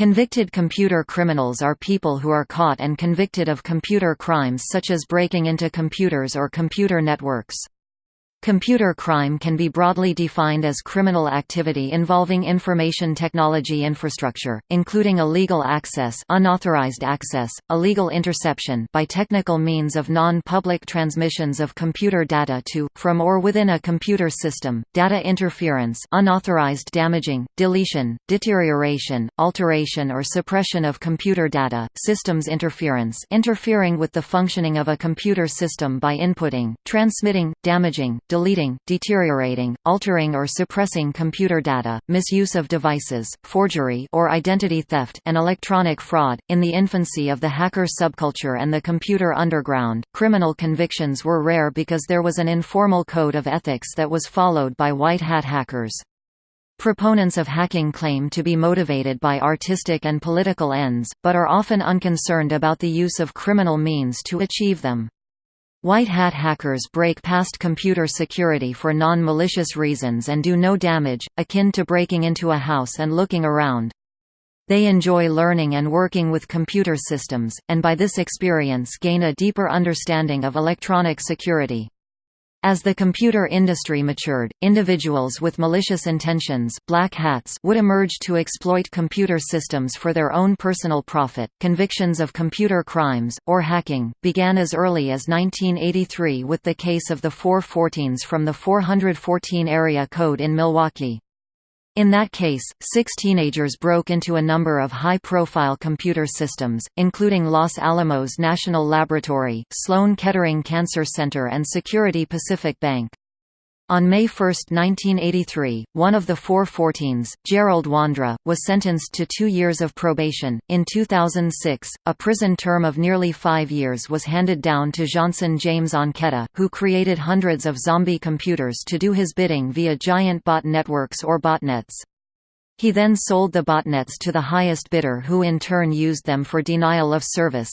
Convicted computer criminals are people who are caught and convicted of computer crimes such as breaking into computers or computer networks. Computer crime can be broadly defined as criminal activity involving information technology infrastructure, including illegal access unauthorized access, illegal interception by technical means of non-public transmissions of computer data to, from or within a computer system, data interference unauthorized damaging, deletion, deterioration, alteration or suppression of computer data, systems interference interfering with the functioning of a computer system by inputting, transmitting, damaging, deleting, deteriorating, altering or suppressing computer data, misuse of devices, forgery or identity theft, and electronic fraud. In the infancy of the hacker subculture and the computer underground, criminal convictions were rare because there was an informal code of ethics that was followed by white hat hackers. Proponents of hacking claim to be motivated by artistic and political ends, but are often unconcerned about the use of criminal means to achieve them. White hat hackers break past computer security for non-malicious reasons and do no damage, akin to breaking into a house and looking around. They enjoy learning and working with computer systems, and by this experience gain a deeper understanding of electronic security. As the computer industry matured, individuals with malicious intentions black hats would emerge to exploit computer systems for their own personal profit. Convictions of computer crimes, or hacking, began as early as 1983 with the case of the 414s from the 414 area code in Milwaukee. In that case, six teenagers broke into a number of high-profile computer systems, including Los Alamos National Laboratory, Sloan Kettering Cancer Center and Security Pacific Bank. On May 1, 1983, one of the 414s, Gerald Wondra, was sentenced to two years of probation. In 2006, a prison term of nearly five years was handed down to Jeanson James Ancheta, who created hundreds of zombie computers to do his bidding via giant bot networks or botnets. He then sold the botnets to the highest bidder who in turn used them for denial of service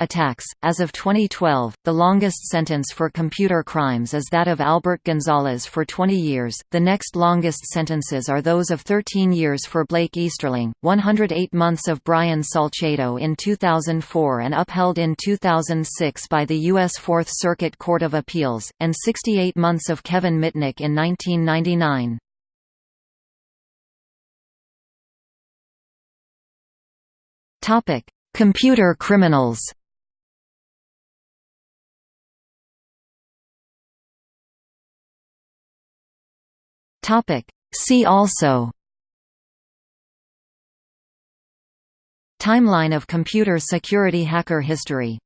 attacks. As of 2012, the longest sentence for computer crimes is that of Albert Gonzalez for 20 years. The next longest sentences are those of 13 years for Blake Easterling, 108 months of Brian Salcedo in 2004 and upheld in 2006 by the U.S. Fourth Circuit Court of Appeals, and 68 months of Kevin Mitnick in 1999. Topic: Computer criminals. Topic: See also. Timeline of computer security hacker history